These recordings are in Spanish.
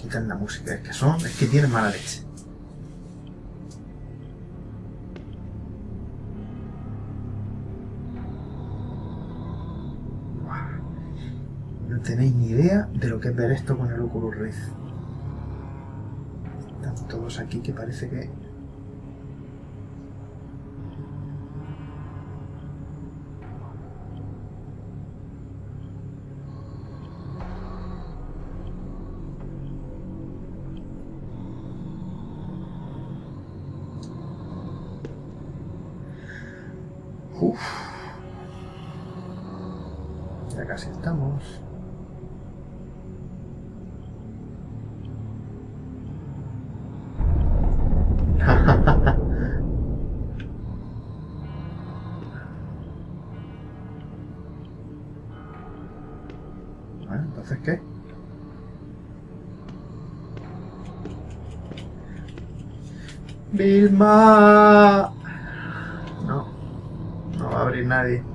Quitan la música, es que son, es que tienen mala leche. No tenéis ni idea de lo que es ver esto con el Oculus Rift. Están todos aquí que parece que casi estamos. bueno, entonces ¿qué? Vilma. No, no va a abrir nadie.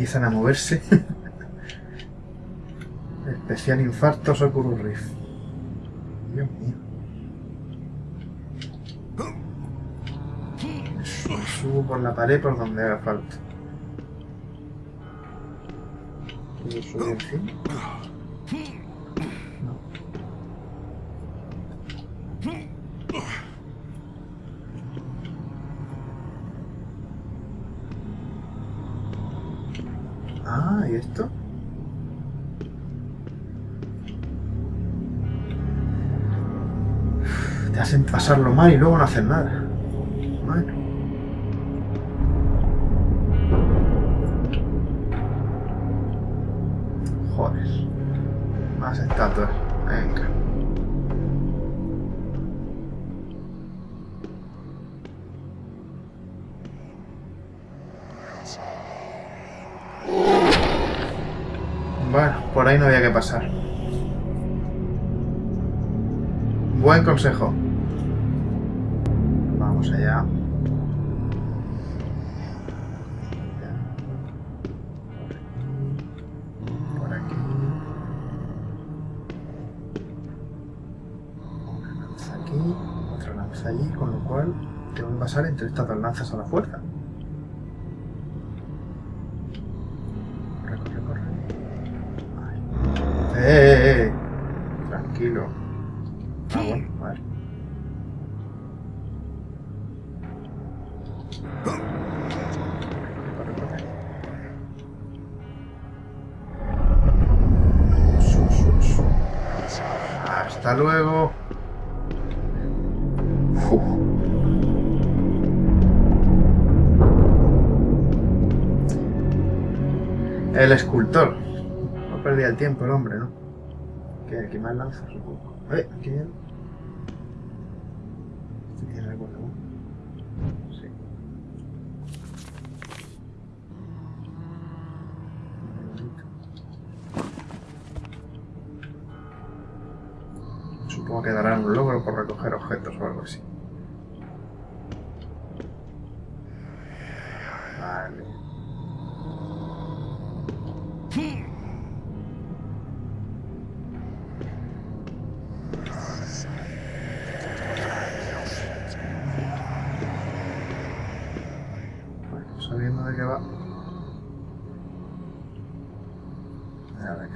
Empiezan a moverse. Especial infarto Oculus Rift. Dios mío. Subo por la pared por donde haga falta. ¿Puedo subir encima? Te hacen pasarlo mal y luego no hacen nada. Bueno. Joder. Más estatuas. Buen consejo. Vamos allá. Por aquí. Una lanza aquí, otra lanza allí, con lo cual tengo que pasar entre estas dos lanzas a la fuerza. Ah, bueno, vale. Corre, corre. Su, su, su. Hasta luego. Uf. El escultor. No perdía el tiempo el hombre, ¿no? Que aquí más lanza, supongo. Eh, aquí hay. ¿Este tiene algo? Sí. Supongo que darán un logro por recoger objetos o algo así.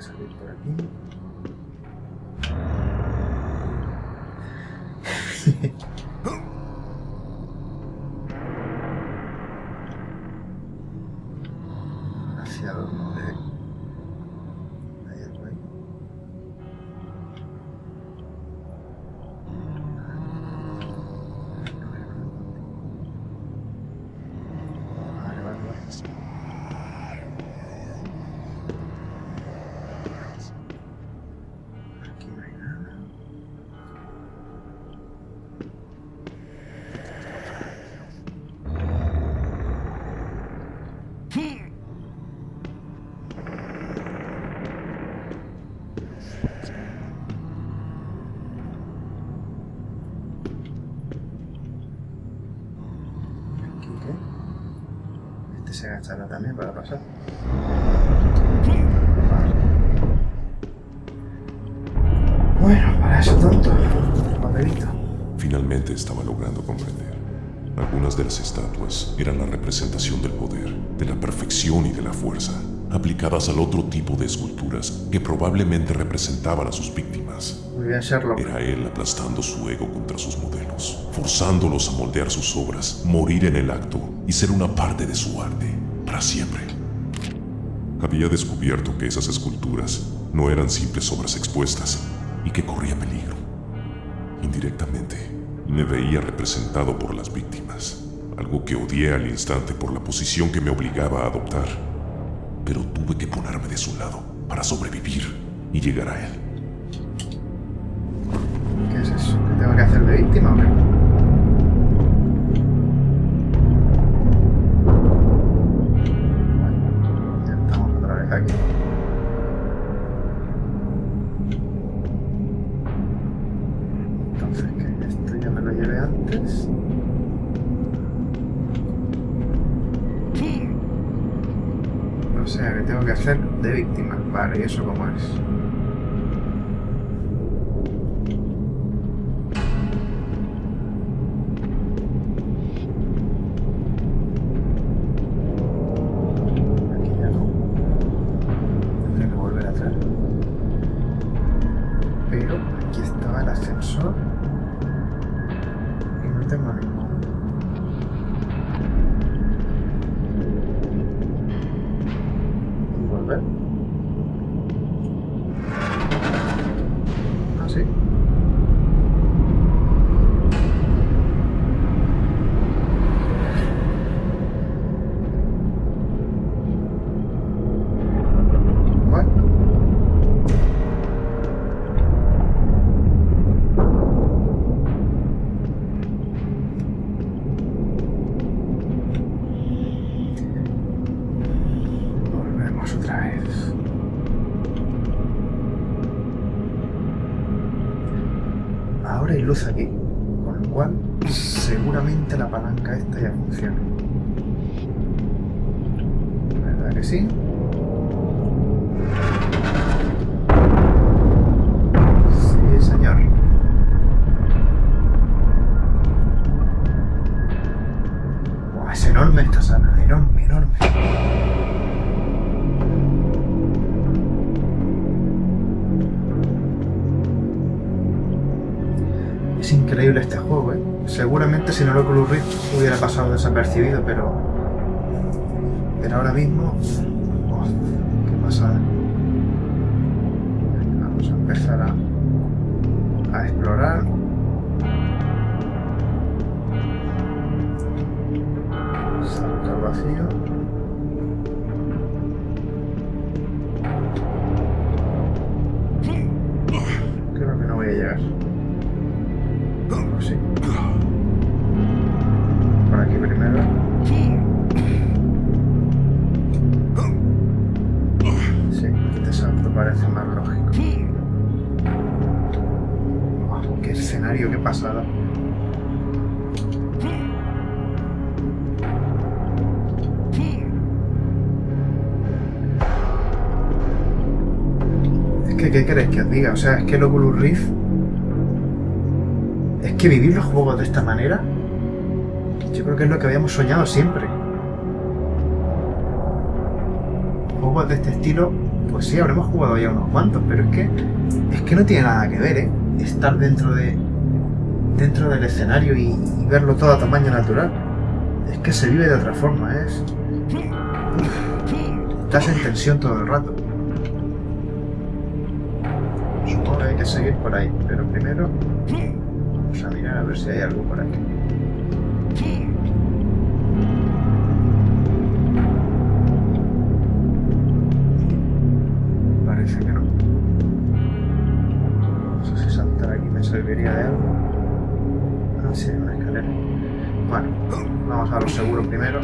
Salir por. También para pasar. Bueno, para eso tonto. Papelito. Finalmente estaba logrando comprender. Algunas de las estatuas eran la representación del poder, de la perfección y de la fuerza, aplicadas al otro tipo de esculturas que probablemente representaban a sus víctimas. Muy bien, Sherlock. Era él aplastando su ego contra sus modelos, forzándolos a moldear sus obras, morir en el acto y ser una parte de su arte, para siempre. Había descubierto que esas esculturas no eran simples obras expuestas y que corría peligro. Indirectamente, me veía representado por las víctimas, algo que odié al instante por la posición que me obligaba a adoptar. Pero tuve que ponerme de su lado para sobrevivir y llegar a él. ¿Qué es eso? ¿Qué tengo que hacer de víctima o Vale, ¿y eso cómo es? Ahora hay luz aquí, con lo cual seguramente la palanca esta ya funciona. ¿Verdad que sí? Es increíble este juego, ¿eh? Seguramente si no lo Oculus Rift hubiera pasado desapercibido, pero... Pero ahora mismo... ¡oh, ¡Qué pasada! Vamos a empezar a, a explorar. Salto al vacío. Creo que no voy a llegar. Que, ¿qué queréis que os diga? O sea, es que el Oculus Rift es que vivir los juegos de esta manera, yo creo que es lo que habíamos soñado siempre. Juegos de este estilo, pues sí, habremos jugado ya unos cuantos, pero es que es que no tiene nada que ver, ¿eh? Estar dentro de dentro del escenario y, y verlo todo a tamaño natural. Es que se vive de otra forma, es... Estás en tensión todo el rato. Seguir por ahí, pero primero Vamos a mirar a ver si hay algo por aquí. Parece que no. No sé si saltar aquí me serviría de algo. Ah, sí, una escalera. Bueno, vamos a lo seguro primero.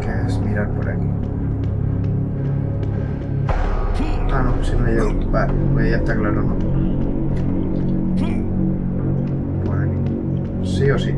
Que es mirar por aquí. Ah, no, si no llego. Vale, pues ya está claro, ¿no? Por aquí. Sí o sí.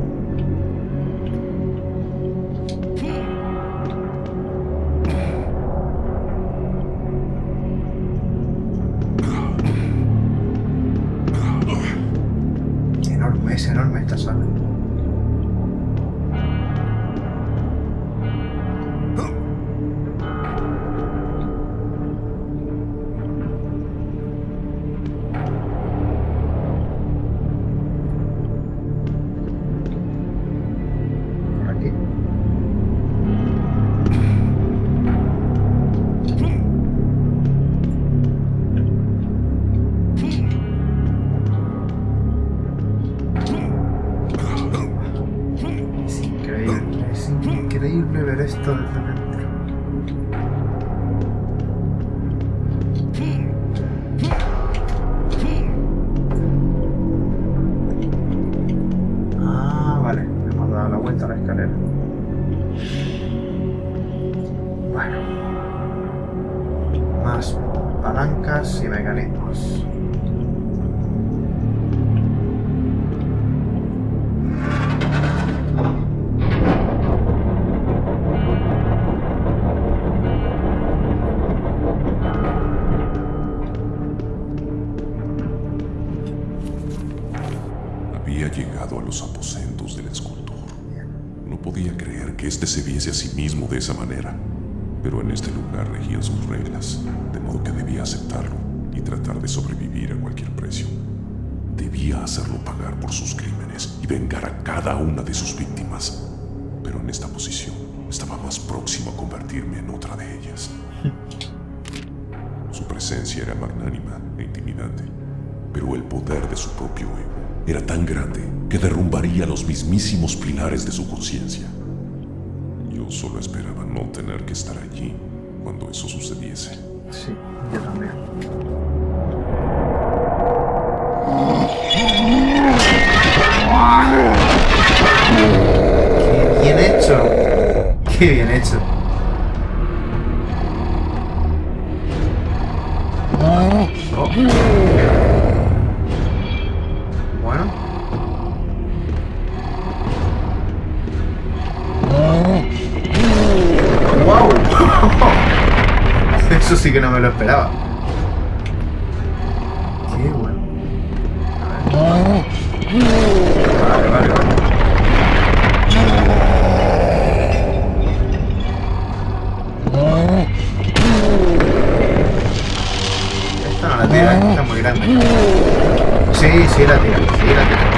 Podía creer que éste se viese a sí mismo de esa manera, pero en este lugar regían sus reglas, de modo que debía aceptarlo y tratar de sobrevivir a cualquier precio. Debía hacerlo pagar por sus crímenes y vengar a cada una de sus víctimas, pero en esta posición estaba más próximo a convertirme en otra de ellas. Su presencia era magnánima e intimidante, pero el poder de su propio ego era tan grande que derrumbaría los mismísimos pilares de su conciencia. Yo solo esperaba no tener que estar allí cuando eso sucediese. Sí, yo también. ¡Qué bien hecho! ¡Qué bien hecho! Oh. Que no me lo esperaba. Qué bueno. Vale, vale, vale. Esta no la tira, esta es muy grande. Sí, sí la tira, sí la tira.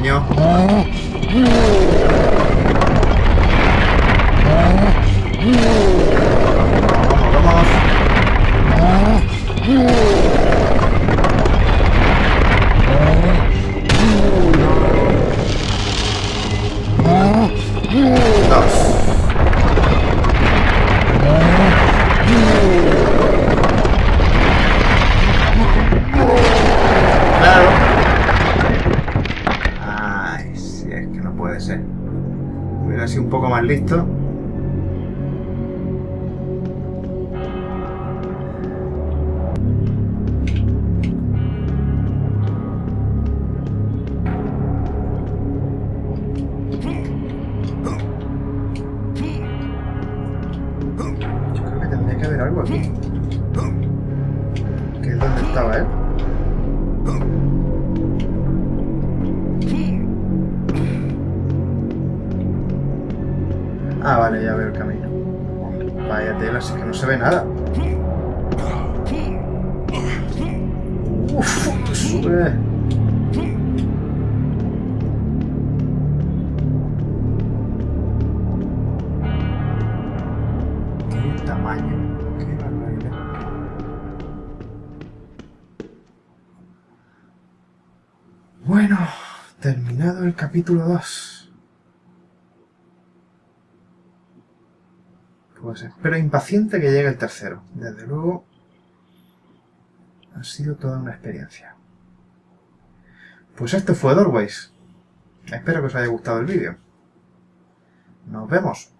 Vamos, pequeño. Vamos, vamos. Yo creo que tendría que haber algo aquí. Que es donde estaba él. Ah, vale, ya veo el camino. Vaya tela, así que no se ve nada. Uf, sube. Qué tamaño, qué barbaridad. Bueno, terminado el capítulo 2. Pues espero impaciente que llegue el tercero. Desde luego, ha sido toda una experiencia. Pues esto fue Doorways. Espero que os haya gustado el vídeo. Nos vemos.